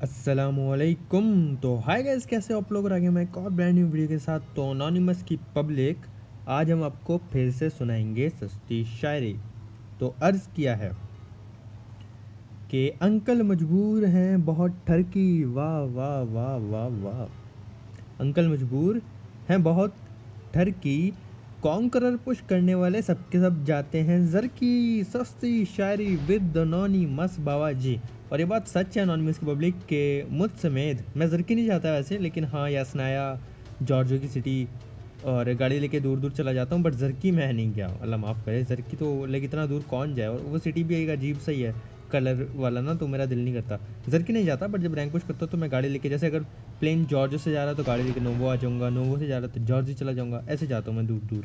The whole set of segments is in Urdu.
السلام علیکم۔ تو ہائی گیس کیسے آپ لوگ آگے میں ایک اور برانڈ نیو ویڈیو کے ساتھ تو انانیمس کی پبلک آج ہم آپ کو پھر سے سنائیں گے سستی شاعری۔ تو عرض کیا ہے کہ انکل مجبور ہیں بہت ٹھرکی۔ واہ واہ واہ واہ واہ۔ انکل مجبور ہیں بہت ٹھرکی۔ کانکرر پش کرنے والے سب کے سب جاتے ہیں۔ زرکی، سستی، شاعری، ود دنونی مس باوا جی اور یہ بات سچ ہے انانیمس کی پبلک کہ مجھ سمیت۔ میں زرکی نہیں جاتا ویسے، لیکن ہاں یاسنایا، جارجو کی سٹی اور گاڑی لے کے دور دور چلا جاتا ہوں بٹ زرکی میں نہیں گیا۔ اللہ معاف کرے، زرکی تو لیکن اتنا دور کون جائے؟ اور وہ سٹی بھی ایک عجیب صحیح ہے۔ کلر والا نا تو میرا دل نہیں کرتا۔ زرکی نہیں جاتا بٹ جب رینک پوش کرتا تو میں گاڑی لے کے، جیسے اگر پلین جارجو سے جا رہا تو گاڑی لے کے نوو آ جاؤں گا نوو سے جا رہا تو جارجو چلا جاؤں گا، ایسے جاتا ہوں میں دور دور۔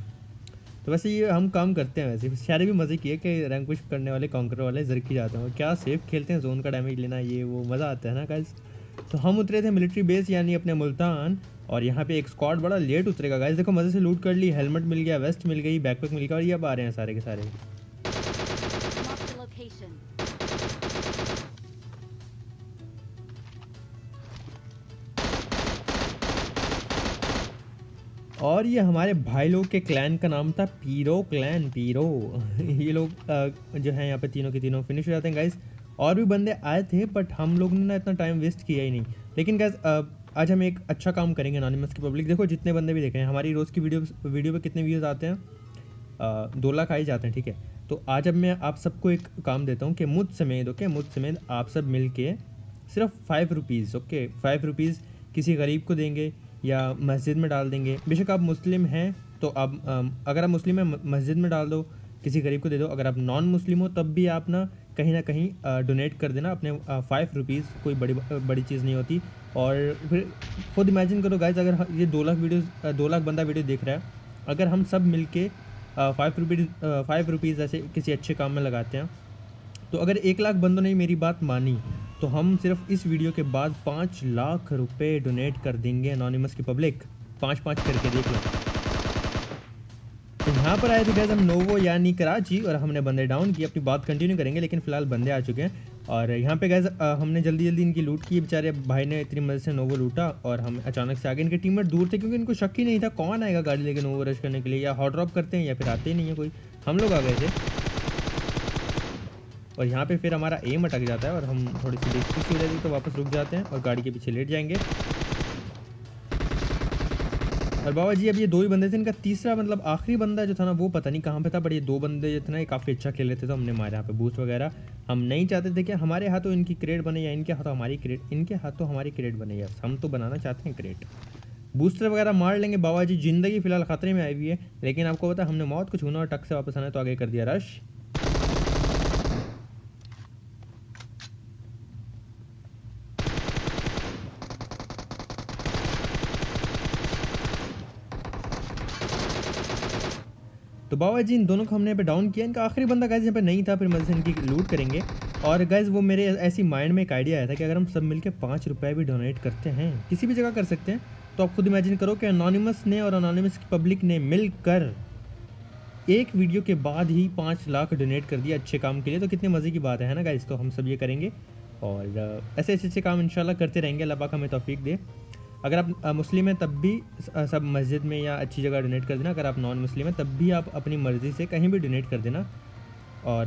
تو ویسے یہ ہم کام کرتے ہیں ویسے۔ شاعری بھی مزے کی ہے کہ رینک پوش کرنے والے کانکر والے زرکی جاتے ہیں۔ کیا سیف کھیلتے ہیں؟ زون کا ڈیمیج لینا، یہ وہ مزہ آتا ہے نا گائز تو ہم اترے تھے ملٹری بیس یعنی اپنے ملتان۔ اور یہاں پہ ایک اسکواڈ بڑا لیٹ اترے گا۔ گائز دیکھو مزے سے لوٹ کر لی ہیلمٹ مل گیا ویسٹ مل گئی بیک پیک مل گیا اور یہ اب آ رہے ہیں سارے کے سارے۔ اور یہ ہمارے بھائی لوگ کے کلین کا نام تھا پیرو کلین، پیرو۔ یہ لوگ جو ہیں یہاں پہ تینوں کے تینوں فنش ہو جاتے ہیں گائز اور بھی بندے آئے تھے بٹ ہم لوگ نے نا اتنا ٹائم ویسٹ کیا ہی نہیں۔ لیکن گائز آج ہم ایک اچھا کام کریں گے انانیمس کی پبلک دیکھو، جتنے بندے بھی دیکھ رہے ہیں، ہماری روز کی ویڈیو ویڈیو پہ کتنے ویوز آتے ہیں؟ دو لاکھ آئی جاتے ہیں، ٹھیک ہے۔ تو آج اب میں آپ سب کو ایک کام دیتا ہوں کہ مجھ سمیت اوکے مجھ سمیت آپ سب مل کے صرف five rupees okay five rupees کسی غریب کو دیں گے۔ یا مسجد میں ڈال دیں گے۔ بے شک آپ مسلم ہیں تو آپ اگر آپ مسلم ہیں مسجد میں ڈال دو، کسی غریب کو دے دو۔ اگر آپ نان مسلم ہو، تب بھی آپ نا کہیں نہ کہیں ڈونیٹ کر دینا اپنے فائیو روپیز کوئی بڑی بڑی چیز نہیں ہوتی۔ اور پھر خود امیجن کرو گائز اگر یہ دو لاکھ ویڈیوز دو لاکھ بندہ ویڈیو دیکھ رہا ہے، اگر ہم سب مل کے فائیو روپیز فائیو روپیز ایسے کسی اچھے کام میں لگاتے ہیں، تو اگر ایک لاکھ بندوں نے میری بات مانی تو ہم صرف اس ویڈیو کے بعد پانچ لاکھ روپے ڈونیٹ کر دیں گے انانیمس کی پبلک پانچ پانچ کر کے دیکھ لو تو یہاں پر آئے تھے گیز ہم نوو یعنی کراچی اور ہم نے بندے ڈاؤن کی اپنی بات کنٹینیو کریں گے لیکن فی الحال بندے آ چکے ہیں۔ اور یہاں پہ گیز ہم نے جلدی جلدی ان کی لوٹ کی۔ بیچارے بھائی نے اتنی مدد سے نوو لوٹا اور ہم اچانک سے آگے ان کے ٹیم میٹ دور تھے کیونکہ ان کو شک ہی نہیں تھا کون آئے گا گاڑی لے کے نوو رش کرنے کے لیے یا ہاٹ ڈراپ کرتے ہیں یا پھر آتے ہی نہیں ہیں کوئی۔ ہم لوگ آ گئے تھے۔ اور یہاں پہ پھر ہمارا ایم اٹک جاتا ہے اور ہم تھوڑی سی دیکھتی سی ہو جاتی تو واپس رک جاتے ہیں اور گاڑی کے پیچھے لیٹ جائیں گے۔ اور بابا جی اب یہ دو ہی بندے تھے، ان کا تیسرا مطلب آخری بندہ جو تھا نا، وہ پتہ نہیں کہاں پہ تھا بٹ یہ دو بندے جو تھے نا، یہ کافی اچھا کھیل رہے تھے، تو ہم نے مارا یہاں پہ بوسٹ وغیرہ۔ ہم نہیں چاہتے تھے کہ ہمارے ہاتھوں ان کی کریٹ بنے یا ان کے ہاتھوں ہماری کریٹ ان کے ہاتھوں ہماری کریٹ بنے۔ یس، ہم تو بنانا چاہتے ہیں کریٹ بوسٹر وغیرہ مار لیں گے۔ بابا جی زندگی فی الحال خطرے میں آئی ہوئی ہے لیکن آپ کو پتا ہم نے موت کو چھونا اور ٹک سے واپس آنا تو آگے کر دیا، رش۔ تو بابا جی ان دونوں کو ہم نے یہاں پہ ڈاؤن کیا۔ ان کا آخری بندہ گائز یہاں پہ نہیں تھا، پھر مزے سے ان کی لوٹ کریں گے۔ اور گائز وہ میرے ایسی مائنڈ میں ایک آئیڈیا آیا تھا کہ اگر ہم سب مل کے پانچ روپے بھی ڈونیٹ کرتے ہیں، کسی بھی جگہ کر سکتے ہیں، تو آپ خود امیجن کرو کہ انانیمس نے اور انانیمس کی پبلک نے مل کر ایک ویڈیو کے بعد ہی پانچ لاکھ ڈونیٹ کر دیا اچھے کام کے لیے۔ تو کتنے مزے کی بات ہے نا گائز تو ہم سب یہ کریں گے اور ایسے ایسے اچھے کام انشاءاللہ کرتے رہیں گے۔ اللہ پاک ہمیں توفیق دے۔ اگر آپ مسلم ہیں تب بھی سب مسجد میں یا اچھی جگہ ڈونیٹ کر دینا۔ اگر آپ نان مسلم ہیں تب بھی آپ اپنی مرضی سے کہیں بھی ڈونیٹ کر دینا۔ اور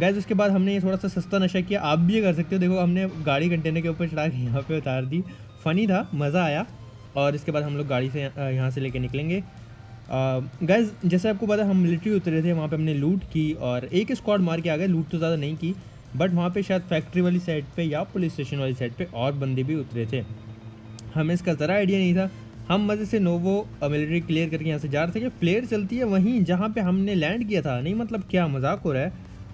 گیز اس کے بعد ہم نے یہ تھوڑا سا سستا نشہ کیا۔ آپ بھی یہ کر سکتے ہو۔ دیکھو، ہم نے گاڑی کنٹینر کے اوپر چڑھا کے یہاں پہ اتار دی۔ فنی تھا، مزہ آیا۔ اور اس کے بعد ہم لوگ گاڑی سے یہاں سے لے کے نکلیں گے۔ گیز جیسے آپ کو پتا ہم ملٹری اترے تھے۔ وہاں پہ ہم نے لوٹ کی اور ایک اسکواڈ مار کے آ گئے۔ لوٹ تو زیادہ نہیں کی بٹ وہاں پہ شاید فیکٹری والی سائڈ پہ یا پولیس اسٹیشن والی سائڈ پہ اور بندے بھی اترے تھے۔ ہمیں اس کا ذرا آئیڈیا نہیں تھا۔ ہم مزے سے نوو ملٹری کلیئر کر کے یہاں سے جا رہے تھے کہ فلیئر چلتی ہے وہیں جہاں پہ ہم نے لینڈ کیا تھا۔ نہیں مطلب کیا مذاق ہو رہا ہے۔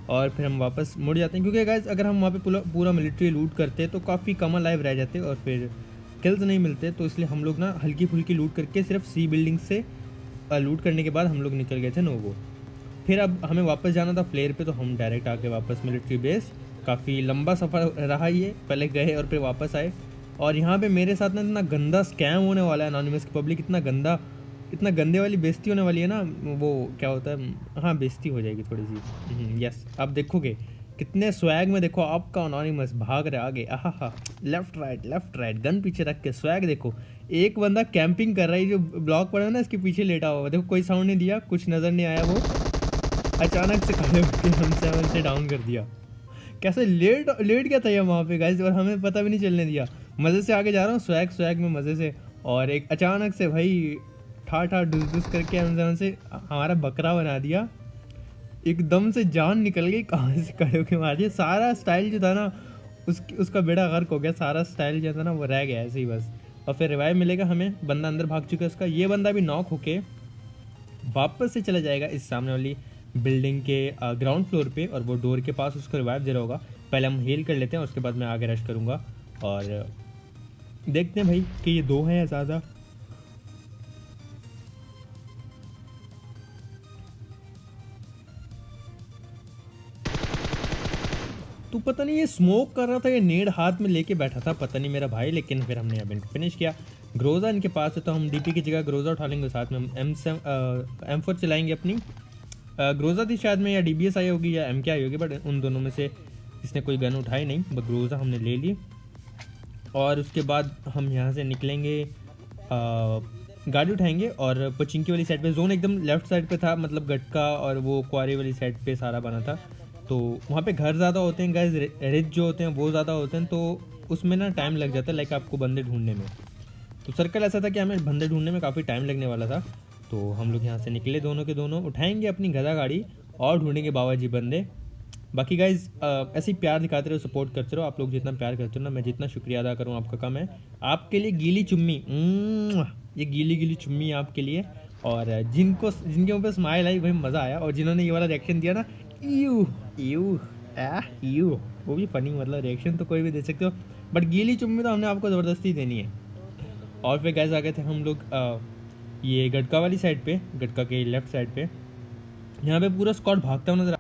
اور پھر ہم واپس مڑ جاتے ہیں۔ کیونکہ گائز اگر ہم وہاں پہ پورا ملٹری لوٹ کرتے تو کافی کم لائف رہ جاتے اور پھر کلز نہیں ملتے۔ تو اس لیے ہم لوگ نا ہلکی پھلکی لوٹ کر کے صرف سی بلڈنگ سے لوٹ کرنے کے بعد ہم لوگ نکل گئے تھے نوو پھر اب ہمیں واپس جانا تھا فلیئر پہ تو ہم ڈائریکٹ آ کے واپس ملٹری بیس کافی لمبا سفر رہا یہ۔ پہلے گئے اور پھر واپس آئے۔ اور یہاں پہ میرے ساتھ نا اتنا گندا اسکیم ہونے والا ہے انانیمس کی پبلک اتنا گندا، اتنا گندے والی بیزتی ہونے والی ہے نا، وہ کیا ہوتا ہے ہاں بیزتی ہو جائے گی تھوڑی سی۔ یس آپ دیکھو گے۔ کتنے سویگ میں دیکھو آپ کا انانیمس بھاگ رہے آگے۔ آہا ہا left right left right gun پیچھے رکھ کے سویگ دیکھو۔ ایک بندہ کیمپنگ کر رہا ہے، جو بلاک پڑا ہے نا، اس کے پیچھے لیٹا ہوا دیکھو، کوئی ساؤنڈ نہیں دیا، کچھ نظر نہیں آیا وہ۔ اچانک سے کھڑے ہو کے ہم سیون سے ڈاؤن کر دیا۔ کیسے لیٹ لیٹ گیا تھا یہ وہاں پہ گائز اور ہمیں پتہ بھی نہیں چلنے دیا۔ مزے سے آگے جا رہا ہوں، سویگ سویگ میں مزے سے۔ اور ایک اچانک سے بھائی، ٹھا ٹھا ڈس ڈس کر کے ہم سے ہمارا بکرا بنا دیا۔ ایک دم سے جان نکل گئی، کہاں سے کھڑے کے مار دیا سارا اسٹائل جو تھا نا، اس اس کا بیڑا غرق ہو گیا۔ سارا اسٹائل جو تھا نا، وہ رہ گیا ایسے ہی بس۔ اور پھر ریوائو ملے گا ہمیں، بندہ اندر بھاگ چکا ہے، اس کا۔ یہ بندہ بھی ناک ہو کے واپس سے چلا جائے گا اس سامنے والی بلڈنگ کے گراؤنڈ فلور پہ۔ اور وہ ڈور کے پاس اس کو ریوائو دے رہا ہوگا۔ پہلے ہم ہیل کر لیتے ہیں، اس کے بعد میں آگے رش کروں گا۔ اور دیکھتے ہیں بھائی کہ یہ دو ہیں یا زیادہ۔ تو پتہ نہیں یہ اسموک کر رہا تھا یہ نیڈ ہاتھ میں لے کے بیٹھا تھا، پتہ نہیں میرا بھائی، لیکن پھر ہم نے اب فنش کیا۔ گروزا ان کے پاس ہے تو ہم ڈی پی کی جگہ گروزا اٹھا لیں گے ساتھ میں۔ ہم ایم سیم ایم فور چلائیں گے اپنی۔ گروزا تھی شاید میں یا ڈی بی ایس آئی ہوگی یا ایم کے آئی ہوگی بٹ ان دونوں میں سے اس نے کوئی گن اٹھائی نہیں بٹ گروزا ہم نے لے لی۔ اور اس کے بعد ہم یہاں سے نکلیں گے گاڑی اٹھائیں گے اور پچنکی والی سائڈ پہ، زون ایک دم لیفٹ سائڈ پہ تھا مطلب گٹکا اور وہ کواری والی سائڈ پہ سارا بنا تھا۔ تو وہاں پہ گھر زیادہ ہوتے ہیں گیز رچ جو ہوتے ہیں وہ زیادہ ہوتے ہیں، تو اس میں نا ٹائم لگ جاتا ہے لائک آپ کو بندے ڈھونڈنے میں۔ تو سرکل ایسا تھا کہ ہمیں بندے ڈھونڈنے میں کافی ٹائم لگنے والا تھا۔ تو ہم لوگ یہاں سے نکلے دونوں کے دونوں، اٹھائیں گے اپنی گدا گاڑی اور ڈھونڈیں گے بابا جی بندے۔ باقی گائز ایسے ہی پیار دکھاتے رہو سپورٹ کرتے رہو، آپ لوگ جتنا پیار کرتے ہو نا، میں جتنا شکریہ ادا کروں آپ کا کم ہے۔ آپ کے لیے گیلی چمی یہ گیلی گیلی چمی آپ کے لیے۔ اور جن کو، جن کے اوپر اسمائل آئی، وہی مزہ آیا۔ اور جنہوں نے یہ والا ریئیکشن دیا نا یو یو یو وہ بھی فنی مطلب ریئیکشن تو کوئی بھی دے سکتے ہو۔ بٹ گیلی چمی تو ہم نے آپ کو زبردستی دینی ہے۔ اور پھر گیس آ گئے تھے ہم لوگ یہ گٹکا والی سائڈ پہ، گٹکا کے لیفٹ سائڈ پہ۔ یہاں پہ پورا اسکواڈ بھاگتا ہوا نظر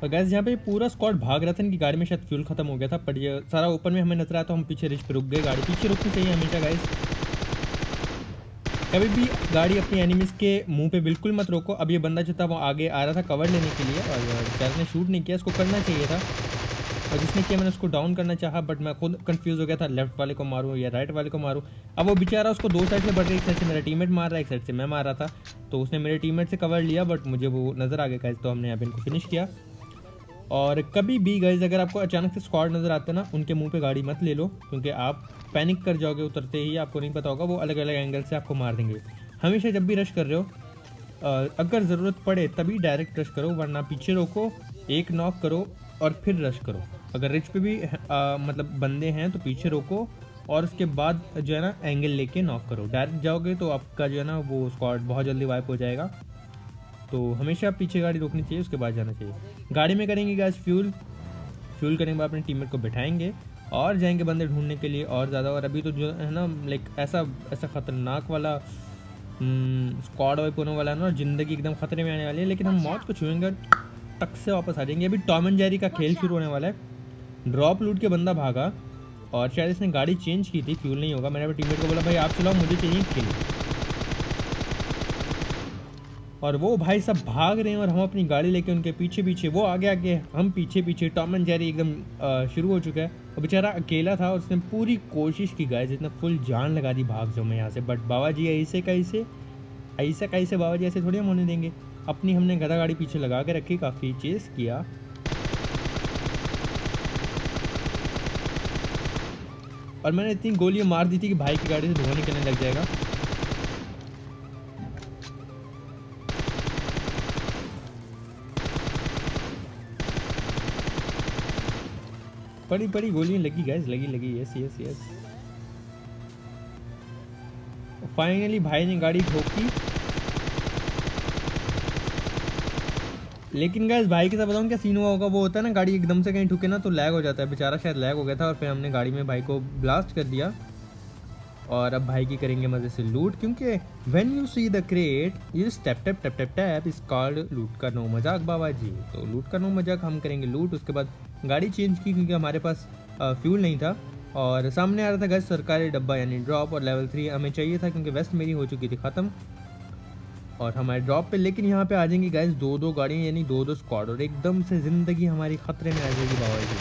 اور گیس یہاں پہ پورا اسکواڈ بھاگ رہا تھا، ان کی گاڑی میں شاید فیول ختم ہو گیا تھا پر یہ سارا اوپر میں ہمیں نظر آیا تو ہم پیچھے رچ پہ رک گئے، گاڑی پیچھے رکنی چاہیے ہمیشہ گائز کبھی بھی گاڑی اپنی اینیمیز کے منہ پہ بالکل مت روکو۔ اب یہ بندہ جو تھا، وہ آگے آ رہا تھا کور لینے کے لیے، اور شاید نے شوٹ نہیں کیا، اس کو کرنا چاہیے تھا۔ اور جس نے کیا، میں نے اس کو ڈاؤن کرنا چاہا بٹ میں خود کنفیوز ہو گیا تھا لیفٹ والے کو ماروں یا رائٹ والے کو ماروں۔ اب وہ بیچارہ اس کو دو سائڈ سے بڑھ رہی ایک سائڈ سے میرا ٹیم میٹ مار رہا ہے، ایک سائڈ سے میں مار رہا تھا۔ تو اس نے میرے ٹیم میٹ سے کور لیا بٹ مجھے وہ نظر آ گیا تو ہم نے اب ان کو فنش کیا۔ اور کبھی بھی گائز اگر آپ کو اچانک سے اسکواڈ نظر آتے نا، ان کے منہ پہ گاڑی مت لے لو، کیونکہ آپ پینک کر جاؤ گے اترتے ہی، آپ کو نہیں پتا ہوگا، وہ الگ الگ اینگل سے آپ کو مار دیں گے۔ ہمیشہ جب بھی رش کر رہے ہو اگر ضرورت پڑے تبھی ڈائریکٹ رش کرو، ورنہ پیچھے روکو، ایک ناک کرو اور پھر رش کرو۔ اگر رچ پہ بھی مطلب بندے ہیں تو پیچھے روکو اور اس کے بعد جو ہے نا اینگل لے کے ناک کرو۔ ڈائریکٹ جاؤ گے تو آپ کا جو ہے نا وہ اسکواڈ بہت جلدی وائپ ہو جائے گا۔ تو ہمیشہ پیچھے گاڑی روکنی چاہیے، اس کے بعد جانا چاہیے۔ گاڑی میں کریں گے گیس فیول فیول کرنے کے بعد اپنے ٹیم میٹ کو بٹھائیں گے اور جائیں گے بندے ڈھونڈنے کے لیے اور زیادہ۔ اور ابھی تو جو ہے نا لائک ایسا ایسا خطرناک والا اسکواڈ وائپ ہونے والا ہے نا اور زندگی ایک دم خطرے میں آنے والی ہے۔ لیکن ہم موت کو چھوئیں گے ٹک سے واپس آ جائیں گے۔ ابھی ٹام اینڈ جیری کا کھیل شروع ہونے والا ہے۔ ڈراپ لوٹ کے بندہ بھاگا اور شاید اس نے گاڑی چینج کی تھی فیول نہیں ہوگا۔ میں نے ٹیم میٹ کو بولا، بھائی آپ چلاؤ، مجھے چاہیے کھیل۔ اور وہ بھائی سب بھاگ رہے ہیں اور ہم اپنی گاڑی لے کے ان کے پیچھے پیچھے وہ آگے آگے ہم پیچھے پیچھے ٹام اینڈ جیری ایک دم شروع ہو چکا ہے۔ اور بیچارہ اکیلا تھا اور اس نے پوری کوشش کی گائے جتنا فل جان لگا دی بھاگ جاؤں میں یہاں سے۔ بٹ بابا جی ایسے کیسے ایسا کیسے بابا جی ایسے تھوڑی ہم ہونے دیں گے۔ اپنی ہم نے گدا گاڑی پیچھے لگا کے رکھی، کافی چیز کیا۔ اور میں نے اتنی گولیاں مار دی تھی کہ بھائی کی گاڑی سے دھواں نکلنے لگ جائے گا۔ بڑی بڑی گولیاں لگی گیس لگی لگی یس یس یس فائنلی بھائی نے گاڑی ٹھوکی۔ لیکن گیس بھائی کے ساتھ بتاؤں کیا سین ہوا ہوگا؟ وہ ہوتا ہے نا، گاڑی ایک دم سے کہیں ٹھکے نا تو لیگ ہو جاتا ہے۔ بیچارہ شاید لیگ ہو گیا تھا اور پھر ہم نے گاڑی میں بھائی کو بلاسٹ کر دیا۔ اور اب بھائی کی کریں گے مزے سے لوٹ، کیونکہ when you see the crate یہ step tap tap tap tap اس کارڈ لوٹ کا نو مذاق بابا جی۔ تو لوٹ کا نو مذاق ہم کریں گے لوٹ اس کے بعد گاڑی چینج کی کیونکہ ہمارے پاس فیول نہیں تھا۔ اور سامنے آ رہا تھا گیس سرکاری ڈبہ یعنی ڈراپ اور لیول تھری ہمیں چاہیے تھا کیونکہ ویسٹ میری ہو چکی تھی ختم۔ اور ہمارے ڈراپ پہ، لیکن یہاں پہ آ جائیں گی گائز دو دو گاڑیاں یعنی دو دو اسکواڈ اور ایک دم سے زندگی ہماری خطرے میں آ جائے گی بابا جی۔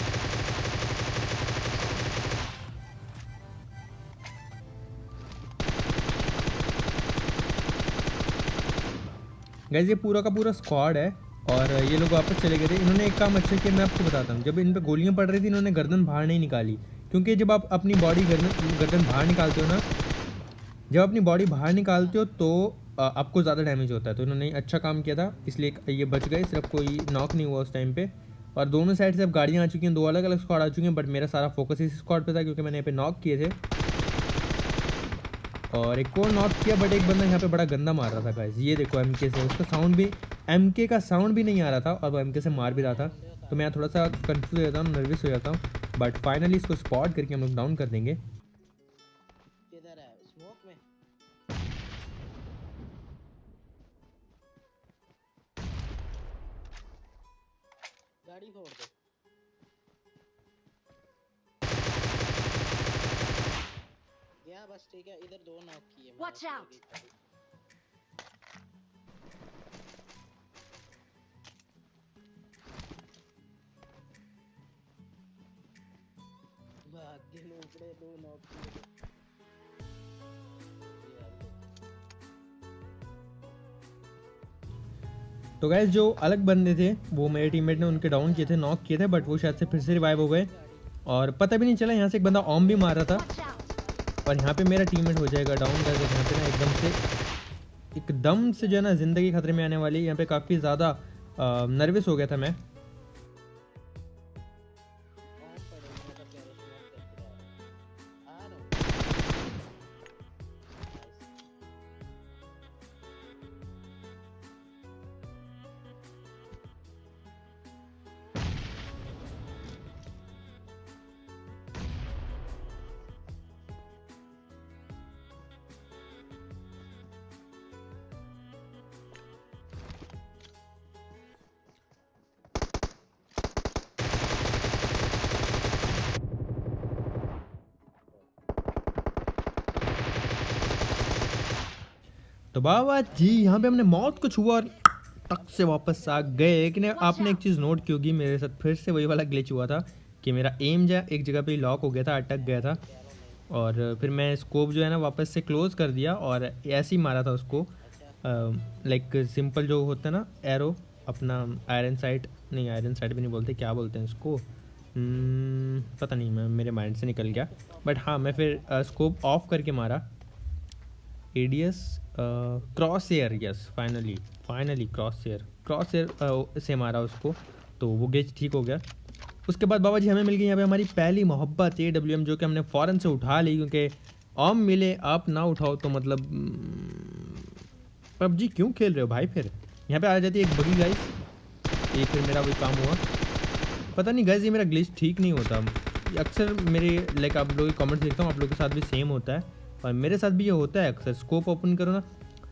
گیز یہ پورا کا پورا اسکواڈ ہے اور یہ لوگ واپس چلے گئے تھے۔ انہوں نے ایک کام اچھا کیا، میں آپ کو بتاتا ہوں۔ جب ان پہ گولیاں پڑ رہی تھی انہوں نے گردن باہر نہیں نکالی۔ کیونکہ جب آپ اپنی باڈی گردن گردن باہر نکالتے ہو نا، جب اپنی باڈی باہر نکالتے ہو تو آپ کو زیادہ ڈیمیج ہوتا ہے۔ تو انہوں نے اچھا کام کیا تھا، اس لیے یہ بچ گئے۔ صرف کوئی ناک نہیں ہوا اس ٹائم پہ۔ اور دونوں سائڈ سے اب گاڑیاں آ چکی ہیں۔ دو الگ الگ اسکواڈ آ چکی ہیں بٹ میرا سارا فوکس اس اسکواڈ پہ تھا، کیونکہ میں نے یہاں پہ ناک کیے تھے۔ اور ایک اور ناک کیا بٹ ایک بندہ یہاں پہ بڑا گندا مار رہا تھا گائز یہ دیکھو ایم کے سے، اس کا ساؤنڈ بھی ایم کے کا ساؤنڈ بھی نہیں آ رہا تھا اور وہ ایم کے سے مار بھی رہا تھا۔ تو میں تھوڑا سا کنفیوز ہو جاتا ہوں نروس ہو جاتا ہوں۔ بٹ فائنلی اس کو اسپاٹ کر کے ہم لوگ ڈاؤن کر دیں گے۔ گاڑی گیا بس ٹھیک ہے ادھر دو ناک کیے. کی گاڑی۔ بھاگ کے لوپڑے دو ناک کیے گئے۔ تو گائز جو الگ بندے تھے وہ میرے ٹیم میٹ نے ان کے ڈاؤن کیے تھے ناک کیے تھے بٹ وہ شاید سے پھر سے ریوائو ہو گئے اور پتہ بھی نہیں چلا یہاں سے ایک بندہ اوم بھی مار رہا تھا! اور یہاں پہ میرا ٹیم میٹ ہو جائے گا ڈاؤن گائز یہاں پہ نا ایک دم سے ایک دم سے جو ہے نا زندگی خطرے میں آنے والی یہاں پہ کافی زیادہ نروس ہو گیا تھا میں۔ تو بابا جی یہاں پہ ہم نے موت کو چھوا اور ٹک سے واپس آ گئے۔ لیکن آپ نے ایک چیز نوٹ کی ہوگی، میرے ساتھ پھر سے وہی والا گلیچ ہوا تھا کہ میرا ایم جو ہے، ایک جگہ پہ لاک ہو گیا تھا، اٹک گیا تھا۔ اور پھر میں اسکوپ جو ہے نا، واپس سے کلوز کر دیا اور ایسے ہی مارا تھا اس کو۔ لائک سمپل جو ہوتا ہے نا ایرو اپنا آئرن سائٹ نہیں آئرن سائٹ بھی نہیں بولتے، کیا بولتے ہیں اس کو؟ پتہ نہیں، میں میرے مائنڈ سے نکل گیا۔ بٹ ہاں میں پھر اسکوپ آف کر کے مارا۔ A D S crosshair yes finally finally crosshair crosshair سے مارا اس کو تو وہ گیج ٹھیک ہو گیا۔ اس کے بعد بابا جی ہمیں مل گئی یہاں پہ ہماری پہلی محبت اے ڈبلیو ایم جو کہ ہم نے فوراً سے اٹھا لی کیونکہ عام ملے، آپ نہ اٹھاؤ تو مطلب پب جی کیوں کھیل رہے ہو بھائی پھر؟ یہاں پہ آ جاتی ہے ایک بگی گائز یہ پھر میرا وہی کام ہوا۔ پتہ نہیں گائز یہ میرا گلیچ ٹھیک نہیں ہوتا۔ اکثر میرے لائک آپ لوگ کامنٹس دیکھتا ہوں، آپ لوگوں کے ساتھ بھی سیم ہوتا ہے۔ اور میرے ساتھ بھی یہ ہوتا ہے، اکثر اسکوپ اوپن کرو نا۔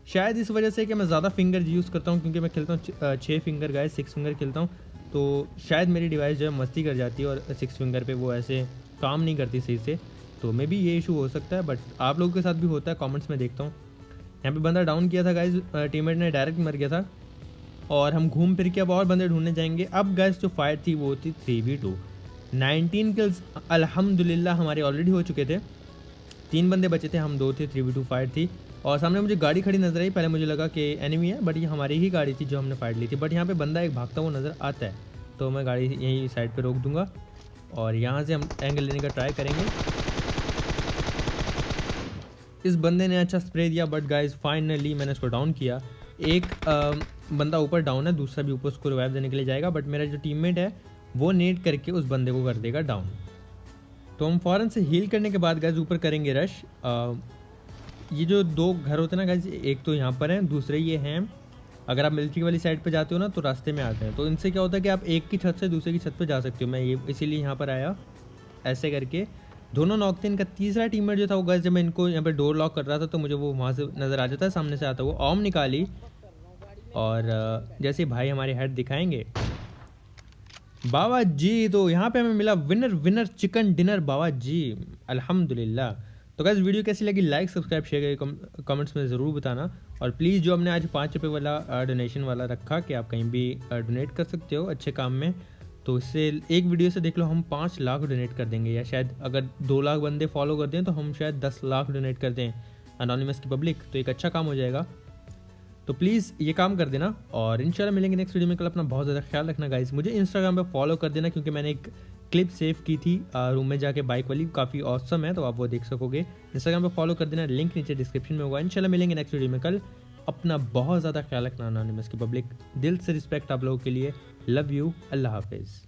شاید اس وجہ سے کہ میں زیادہ فنگر یوز کرتا ہوں، کیونکہ میں کھیلتا ہوں، چھ فنگر گائز سکس فنگر کھیلتا ہوں۔ تو شاید میری ڈیوائس جو ہے مستی کر جاتی ہے اور سکس فنگر پہ وہ ایسے کام نہیں کرتی صحیح سے۔ تو میں بھی یہ ایشو ہو سکتا ہے بٹ آپ لوگوں کے ساتھ بھی ہوتا ہے کامنٹس میں دیکھتا ہوں۔ یہاں پہ بندہ ڈاؤن کیا تھا گائز ٹیم میٹ نے ڈائریکٹ مر گیا تھا۔ اور ہم گھوم پھر کے اب اور بندے ڈھونڈنے جائیں گے۔ اب گیس جو فائٹ تھی وہ تھی three v two nineteen kills الحمد للہ ہمارے آلریڈی ہو چکے تھے۔ تین بندے بچے تھے، ہم دو تھے تھری وی ٹو فائٹ تھی۔ اور سامنے مجھے گاڑی کھڑی نظر آئی۔ پہلے مجھے لگا کہ اینیمی ہے بٹ یہ ہماری ہی گاڑی تھی جو ہم نے فائٹ لی تھی۔ بٹ یہاں پہ بندہ ایک بھاگتا ہوا نظر آتا ہے۔ تو میں گاڑی یہیں سائڈ پہ روک دوں گا۔ اور یہاں سے ہم اینگل لینے کا ٹرائی کریں گے۔ اس بندے نے اچھا اسپرے دیا بٹ گائز فائنلی میں نے اس کو ڈاؤن کیا۔ ایک بندہ اوپر ڈاؤن ہے، دوسرا بھی اوپر اس کو ریوائو دینے کے لیے جائے گا۔ بٹ میرا جو ٹیم میٹ ہے، وہ نیٹ کر کے اس بندے کو کر دے گا ڈاؤن تو ہم فوراً سے ہیل کرنے کے بعد گائز اوپر کریں گے رش یہ جو دو گھر ہوتے ہیں نا گائز ایک تو یہاں پر ہیں، دوسرے یہ ہیں. اگر آپ ملٹری والی سائڈ پہ جاتے ہو نا، تو راستے میں آتے ہیں. تو ان سے کیا ہوتا ہے کہ آپ ایک کی چھت سے دوسرے کی چھت پہ جا سکتے ہو. میں یہ اسی لیے یہاں پر آیا ایسے کر کے. دونوں ناک تھے ان کا تیسرا ٹیم میٹ جو تھا وہ گائز جب میں ان کو یہاں پہ ڈور لاک کر رہا تھا، تو مجھے وہ وہاں سے نظر آ جاتا ہے، سامنے سے آتا وہ اوم نکالی. اور جیسے بھائی ہمارے ہیڈ دکھائیں گے بابا جی تو یہاں پہ ہمیں ملا ونر ونر چکن ڈنر بابا جی الحمد للہ تو گیز ویڈیو کیسی لگی؟ لائک سبسکرائب شیئر کر کمنٹس میں ضرور بتانا۔ اور پلیز جو ہم نے آج پانچ روپے والا ڈونیشن والا رکھا کہ آپ کہیں بھی ڈونیٹ کر سکتے ہو اچھے کام میں، تو اس سے ایک ویڈیو سے دیکھ لو، ہم پانچ لاکھ ڈونیٹ کر دیں گے، یا شاید اگر دو لاکھ بندے فالو کر دیں تو ہم شاید دس لاکھ ڈونیٹ کر دیں انانیمس کی پبلک تو ایک اچھا کام ہو جائے گا۔ تو پلیز یہ کام کر دینا اور ان شاء اللہ ملیں گے نیکسٹ ویڈیو میں. کل اپنا بہت زیادہ خیال رکھنا گائز مجھے انسٹاگرام پہ فالو کر دینا کیونکہ میں نے ایک کلپ سیو کی تھی روم میں جا کے بائک والی. کافی اوسم ہے، تو آپ وہ دیکھ سکو گے انسٹاگرام پہ فالو کر دینا لنک نیچے ڈسکرپشن میں ہوگا. ان شاء اللہ ملیں گے نیکسٹ ویڈیو میں. کل اپنا بہت زیادہ خیال رکھنا انانیمس کی پبلک دل سے رسپیکٹ آپ لوگوں کے لیے. لو یو اللہ حافظ.